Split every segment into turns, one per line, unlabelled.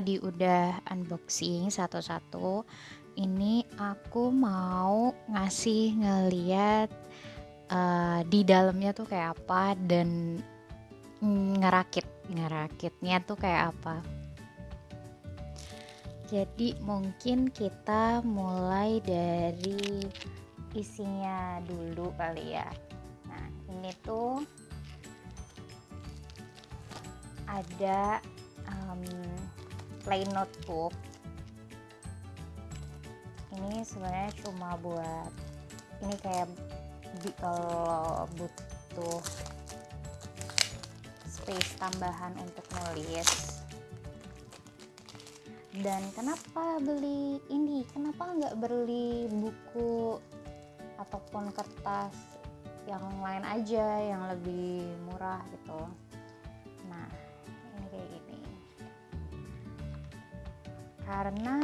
tadi udah unboxing satu-satu ini aku mau ngasih ngeliat uh, di dalamnya tuh kayak apa dan ngerakit ngerakitnya tuh kayak apa. Jadi mungkin kita mulai dari isinya dulu kali ya. Nah ini tuh ada um, plain notebook. Ini sebenarnya cuma buat ini kayak kalau butuh space tambahan untuk nulis. Dan kenapa beli ini? Kenapa nggak beli buku ataupun kertas yang lain aja yang lebih murah gitu karena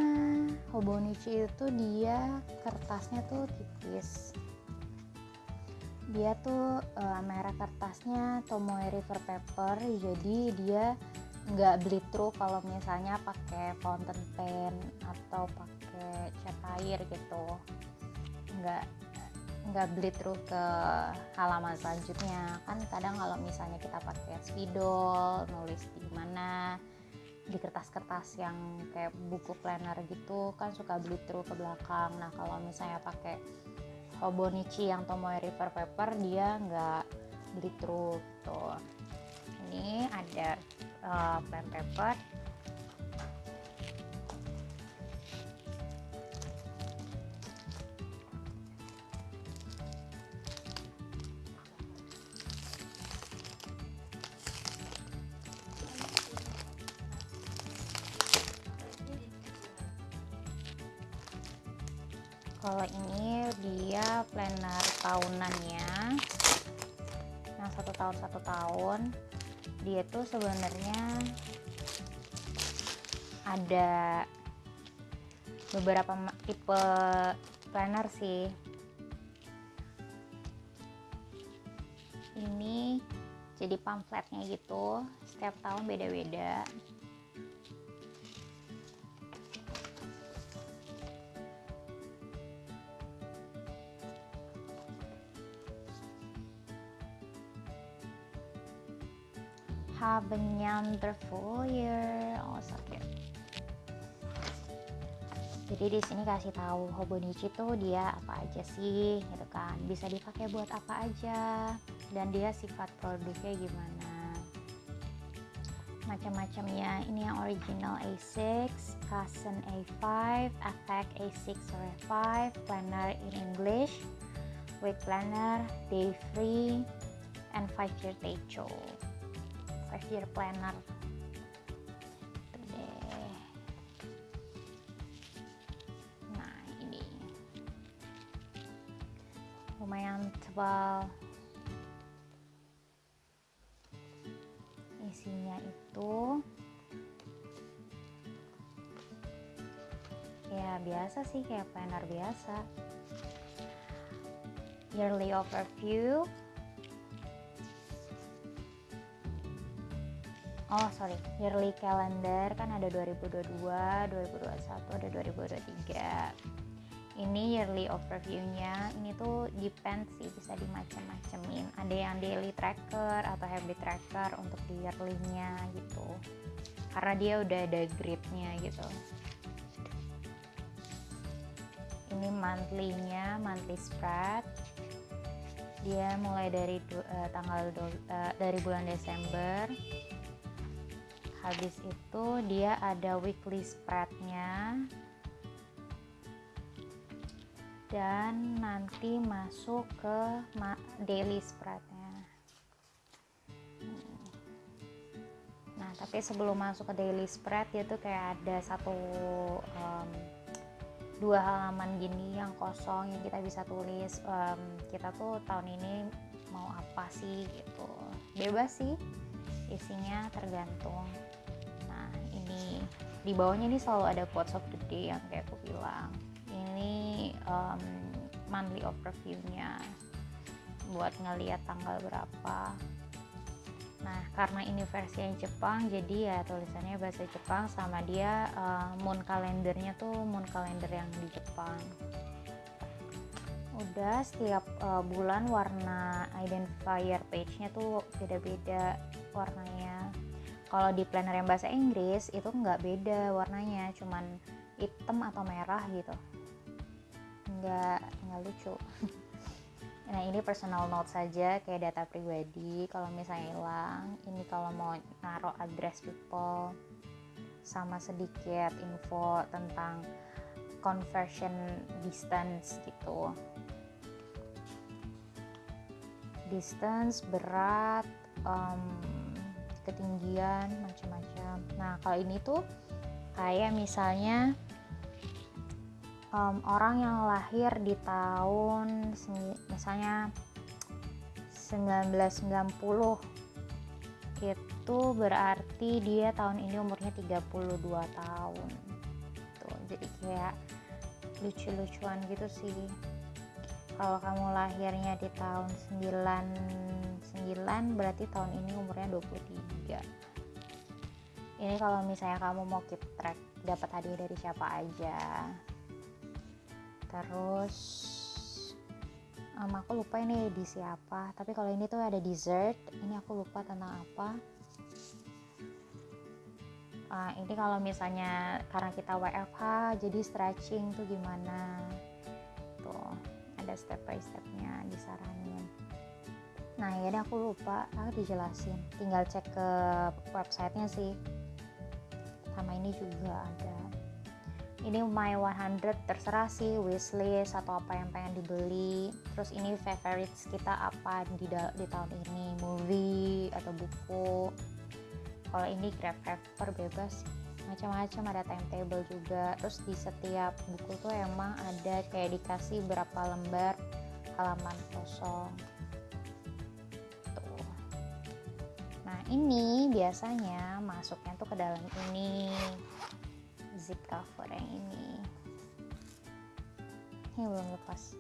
Hobonichi itu dia kertasnya tuh tipis. Dia tuh uh, merek kertasnya Tomoe River Paper jadi dia nggak through kalau misalnya pakai fountain pen atau pakai cat air gitu. Nggak nggak through ke halaman selanjutnya. Kan kadang kalau misalnya kita pakai spidol nulis di mana di kertas-kertas yang kayak buku planner gitu kan suka bleed through ke belakang. Nah kalau misalnya pakai Hobonichi yang Tomoe River Paper dia nggak bleed through tuh ini ada uh, pen paper kalau ini dia planner tahunannya yang satu tahun satu tahun. Dia tuh sebenarnya ada beberapa tipe planner sih. Ini jadi pamfletnya gitu. Setiap tahun beda-beda have a wonderful year oh sakit. Jadi di sini kasih tahu Hobonichi tuh dia apa aja sih gitu kan. Bisa dipakai buat apa aja. Dan dia sifat produknya gimana. Macam-macamnya ini yang original A6 Cousin A5 Effect A6 or A5 Planner in English Week Planner Day Free and 5 Year Techo five year planner nah ini. Lumayan tebal. Isinya itu ya biasa sih kayak planner biasa. Yearly overview oh sorry. Yearly calendar kan ada 2022 2021 ada 2023 ini yearly overviewnya ini tuh depend sih bisa dimacam-macamin ada yang daily tracker atau habit tracker untuk di yearly-nya gitu. Karena dia udah ada gridnya gitu. Ini monthly-nya monthly spread. Dia mulai dari uh, tanggal uh, dari bulan Desember habis itu dia ada weekly spreadnya. Dan nanti masuk ke daily spreadnya. Nah tapi sebelum masuk ke daily spread dia tuh kayak ada satu um, dua halaman gini yang kosong yang kita bisa tulis um, kita tuh tahun ini mau apa sih gitu. Bebas sih isinya tergantung di bawahnya ini selalu ada quotes of the day yang kayak aku bilang ini um, monthly overview-nya buat ngeliat tanggal berapa Nah, karena ini versinya Jepang, jadi ya tulisannya bahasa Jepang sama dia uh, moon kalendernya tuh moon kalender yang di Jepang. Udah setiap uh, bulan warna identifier page-nya tuh beda-beda warnanya. Kalau di planner yang bahasa Inggris itu nggak beda warnanya, cuman hitam atau merah gitu. Nggak nggak lucu. Nah ini personal note saja kayak data pribadi kalau misalnya hilang ini kalau mau naruh address people sama sedikit info tentang conversion distance gitu distance berat um, ketinggian macam-macam. Nah kalau ini tuh kayak misalnya um, orang yang lahir di tahun misalnya 1990 itu berarti dia tahun ini umurnya 32 tahun. Tuh jadi kayak lucu-lucuan gitu sih. Kalau kamu lahirnya di tahun 99 berarti tahun ini umurnya 23 ini kalau misalnya kamu mau keep track dapat hadiah dari siapa aja. Terus um, aku lupa ini di siapa tapi kalau ini tuh ada dessert ini aku lupa tentang apa. Uh, ini kalau misalnya karena kita WFH jadi stretching tuh gimana? Tuh ada step by stepnya disaranin nah ya aku lupa. Aku dijelasin. Tinggal cek ke websitenya sih. Sama ini juga ada. Ini my 100 terserah sih wishlist atau apa yang pengen dibeli. Terus ini favorites kita apa di, di tahun ini? Movie atau buku? Kalau ini grab paper bebas. Macam-macam ada timetable juga. Terus di setiap buku tuh emang ada kayak dikasih berapa lembar halaman kosong ini biasanya masuknya tuh ke dalam ini. Zip cover yang ini. Ini belum lepas.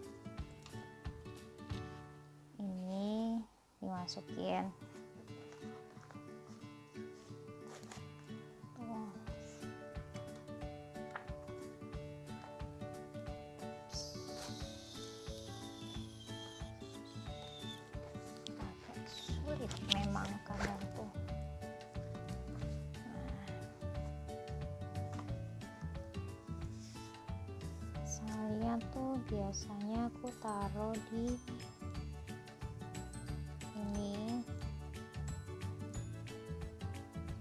Ini dimasukin. Memang tuh biasanya aku taruh di ini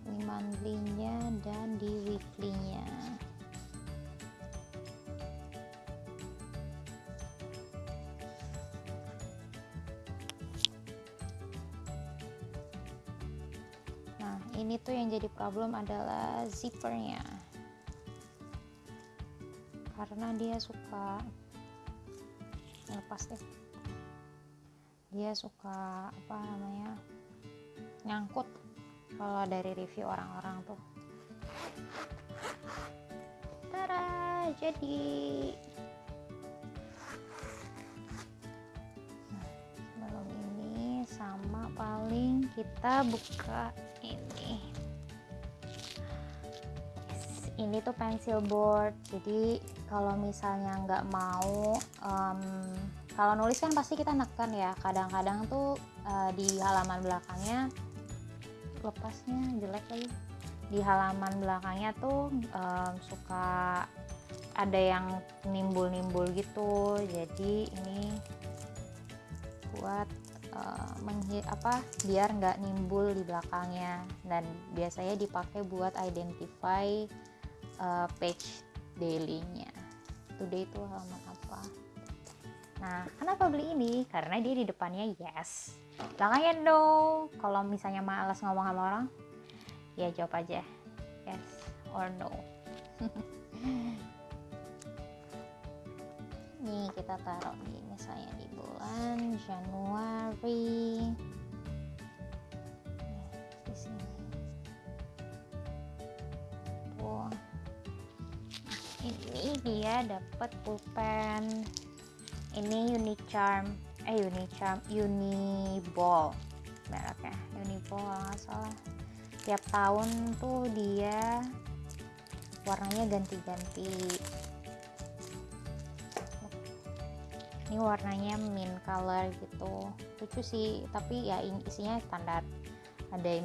di monthly-nya dan di weekly-nya. Nah ini tuh yang jadi problem adalah zippernya karena dia suka lepas deh. Dia suka apa namanya nyangkut kalau dari review orang-orang tuh. Tara jadi. Sebelum ini sama paling kita buka ini. Ini tuh pencil board jadi kalau misalnya nggak mau um, kalau nulis kan pasti kita neken ya. Kadang-kadang tuh uh, di halaman belakangnya lepasnya jelek lagi. Di halaman belakangnya tuh um, suka ada yang nimbul-nimbul gitu. Jadi ini buat uh, apa biar nggak nimbul di belakangnya. Dan biasanya dipakai buat identify uh, page dailynya today itu halaman apa nah kenapa beli ini? Karena dia di depannya yes. Belakangnya no kalau misalnya malas ngomong sama orang ya jawab aja yes or no. Nih kita taruh di misalnya di bulan Januari ini dia dapat pulpen. Ini charm. Eh charm. Uni ball mereknya. Unipo kalau nggak salah. Tiap tahun tuh dia warnanya ganti-ganti. Ini warnanya mint color gitu. Lucu sih tapi ya isinya standar. Ada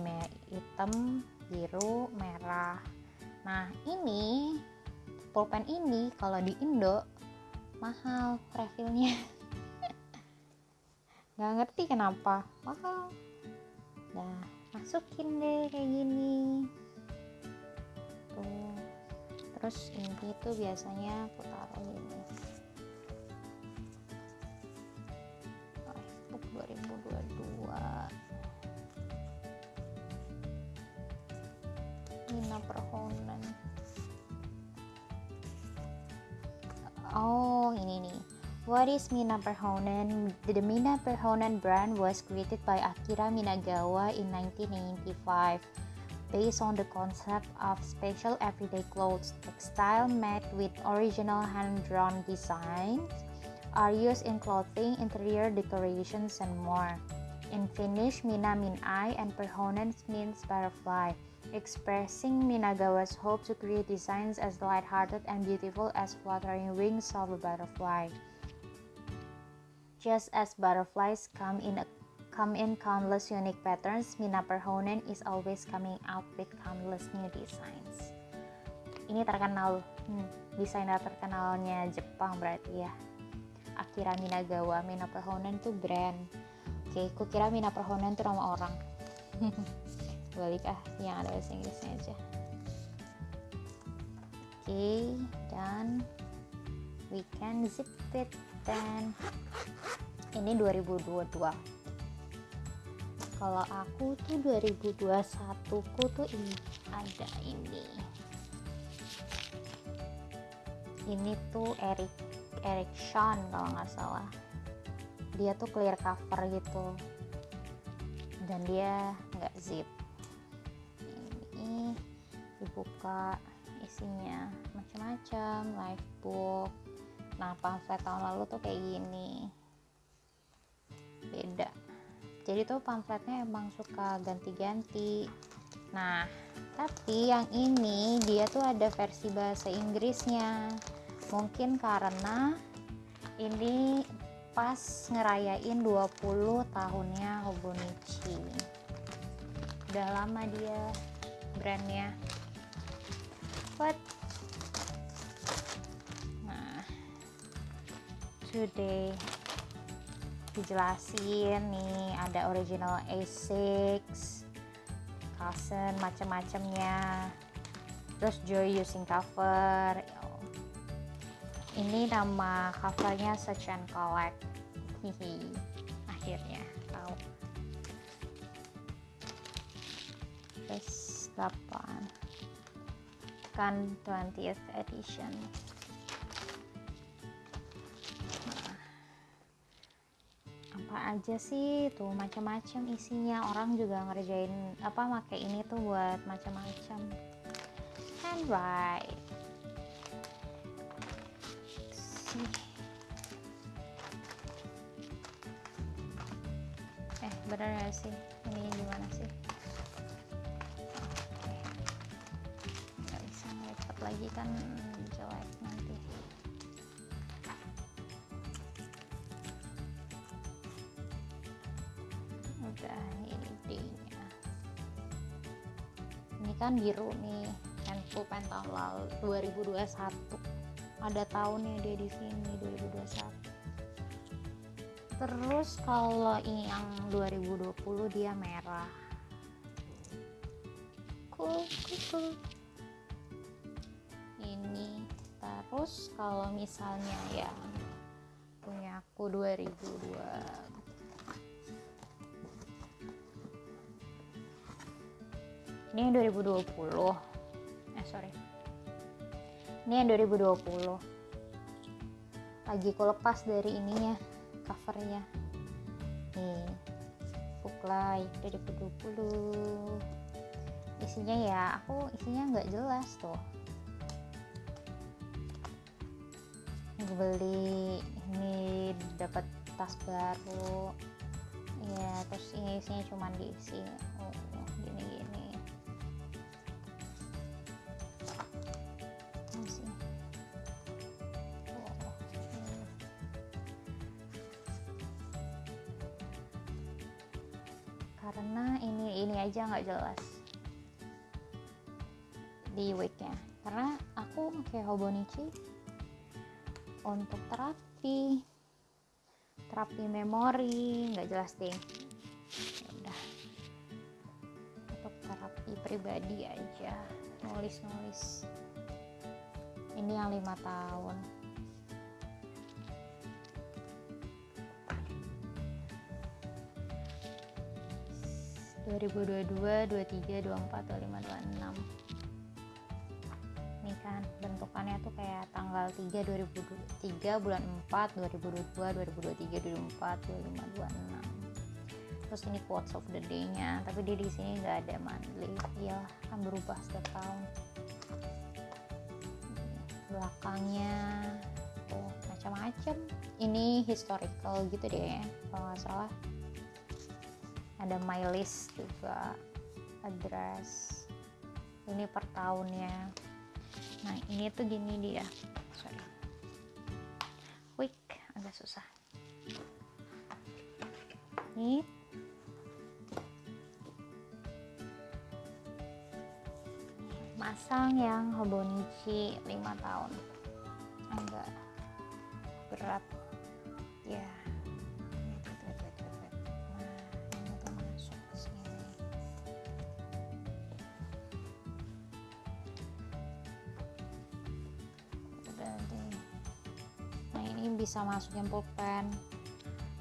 hitam biru merah. Nah ini pulpen ini kalau di Indo mahal refillnya nggak ngerti kenapa. Mahal. Nah masukin deh kayak gini. Tuh. Terus ini tuh biasanya aku taruh ini. Facebook 2022 Nina Perhonen oh ini nih What is Mina Perhonen? The Mina Perhonen brand was created by Akira Minagawa in 1995 based on the concept of special everyday clothes. Textile made with original hand-drawn designs are used in clothing, interior decorations, and more. In Finnish, Mina mean eye and Perhonen means butterfly, expressing Minagawa's hope to create designs as light-hearted and beautiful as fluttering wings of a butterfly. Just as butterflies come in a, come in countless unique patterns, Mina Perhonen is always coming out with countless new designs. Ini terkenal, hmm, desainer terkenalnya Jepang berarti ya. Akira Minagawa, Mina Perhonen tuh brand. Oke, aku kira Mina Perhonen tuh nama orang. Balik ah, yang ada bahasa Inggrisnya aja. Oke, dan we can zip it then ini 2022 kalau aku tuh 2021 ku tuh ini ada ini ini tuh Eric Eric Sean kalau nggak salah dia tuh clear cover gitu. Dan dia nggak zip. Ini dibuka isinya macam-macam live book. Nah pamflet tahun lalu tuh kayak gini. Beda. Jadi tuh pamfletnya emang suka ganti-ganti. Nah tapi yang ini dia tuh ada versi bahasa Inggrisnya. Mungkin karena ini pas ngerayain 20 tahunnya Hobonichi. Udah lama dia brandnya. But today dijelasin nih ada original A6 Carlsen macam-macamnya. Terus Joy using cover. Ini nama covernya Search and Collect hihi akhirnya tahu. Terus 8 kan 20th edition. Apa aja sih tuh macam-macam isinya. Orang juga ngerjain apa make ini tuh buat macam-macam. Handwrite bener gak sih. Ini gimana sih? Nggak bisa ngelipat lagi kan jelek nanti. Udah ini D-nya. Ini kan biru nih handful pen tahun lalu 2021 ada tahunnya dia di sini 2021 terus kalau yang 2020 dia merah. Cool cool, cool. ini terus kalau misalnya yang punya aku 2002 ini yang 2020 eh sorry. Ini yang 2020 lagi aku lepas dari ininya covernya. Nih Buklay 2020 isinya ya aku isinya nggak jelas tuh. Gue beli ini dapat tas baru. Ya terus ini isinya cuma diisi. Oh, gini ini aja nggak jelas di weeknya. Karena aku pakai Hobonichi untuk terapi terapi memori nggak jelas deh. Ya udah. Untuk terapi pribadi aja. Nulis nulis ini yang lima tahun dua ribu dua dua dua tiga dua empat dua lima dua enam. Ini kan bentukannya tuh kayak tanggal 3 2003 bulan 4 2022 2023 2024 25 26 terus ini quotes of the day nya tapi dia di sini nggak ada monthly. Ya kan berubah setiap tahun. Belakangnya tuh macam-macam. Ini historical gitu deh kalau nggak salah ada my list juga address ini per tahunnya. Nah ini tuh gini dia. Sorry. Quick agak susah. Ini. Masang yang Hobonichi 5 tahun ini bisa masukin pulpen.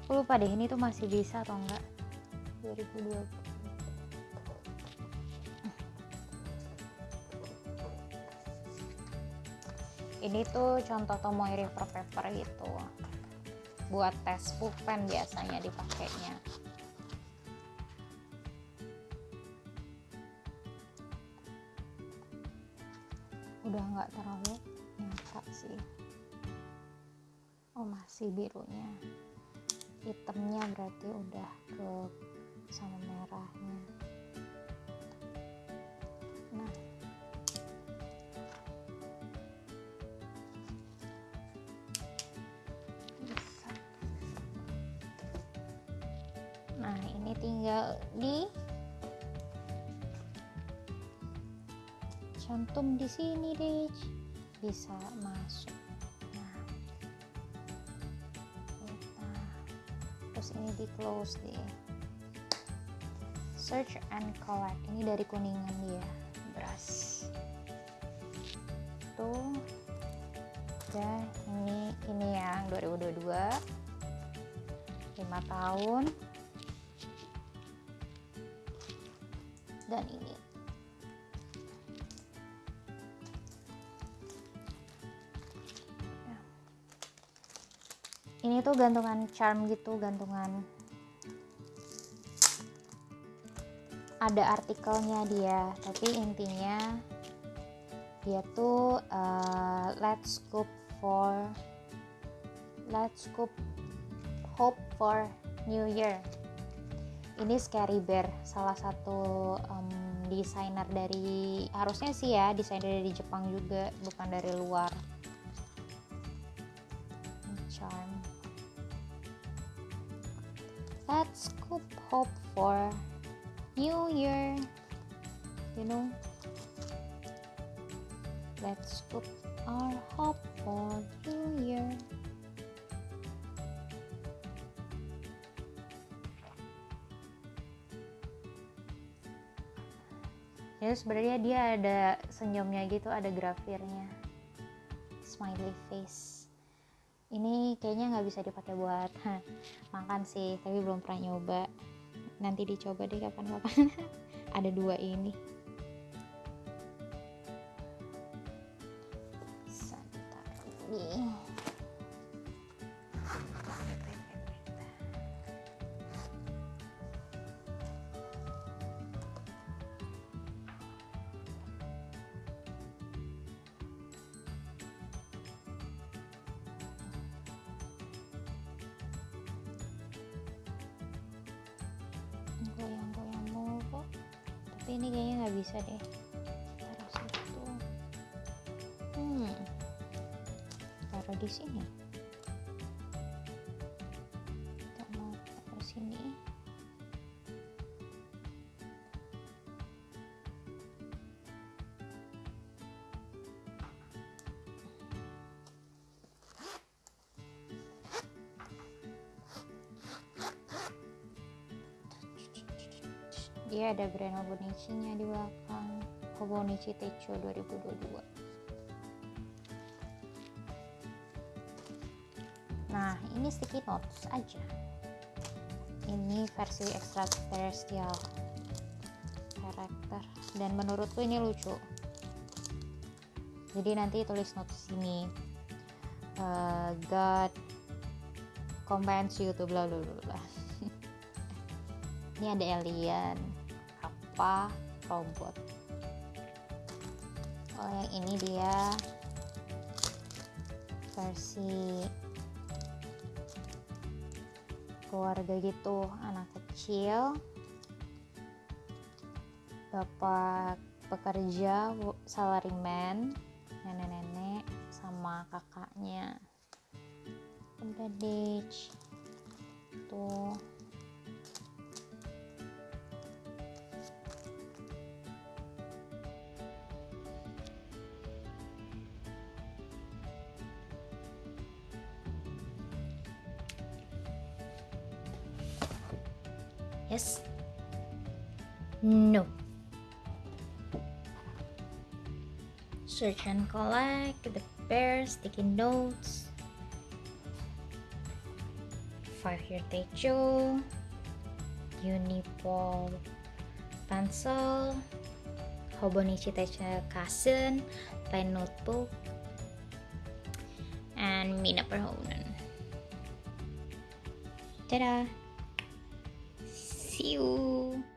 Aku lupa deh ini tuh masih bisa atau enggak? 2020 ini tuh contoh Tomoe River Paper gitu. Buat tes pulpen biasanya dipakainya masih birunya. Hitamnya berarti udah ke sama merahnya. Nah. Nah ini tinggal di cantum di sini deh bisa masuk ini di close deh. Search and collect. Ini dari kuningan dia. Beras. Tuh. Dan ini ini yang 2022 5 tahun. Dan ini ini tuh gantungan charm gitu gantungan. Ada artikelnya dia tapi intinya dia tuh uh, let's scoop for let's scoop hope for new year. Ini Scary Bear salah satu um, desainer dari harusnya sih ya desainer dari Jepang juga bukan dari luar charm. Let's scoop hope for new year. You know? Let's scoop our hope for new year. Jadi sebenarnya dia ada senyumnya gitu ada grafirnya. Smiley face ini kayaknya nggak bisa dipakai buat makan sih tapi belum pernah nyoba. Nanti dicoba deh kapan-kapan. Ada dua ini. Santar tapi ini kayaknya nggak bisa deh. Taruh situ hmm. Taruh di sini dia ada brand Hobonichi nya di belakang. Hobonichi Techo 2022 nah ini sticky notes aja. Ini versi extraterrestrial karakter. Dan menurutku ini lucu. Jadi nanti tulis notes sini uh, God commands you to bla bla bla. Ini ada alien apa robot? Kalau yang ini dia. Versi keluarga gitu anak kecil. Bapak pekerja salaryman nenek-nenek sama kakaknya. Udah deh tuh Yes. No. Search and collect the bear sticky notes. Five year techo. Unipol pencil. Hobonichi techo kasen. Pen notebook. And Mina Perhonen. Dadah! See you.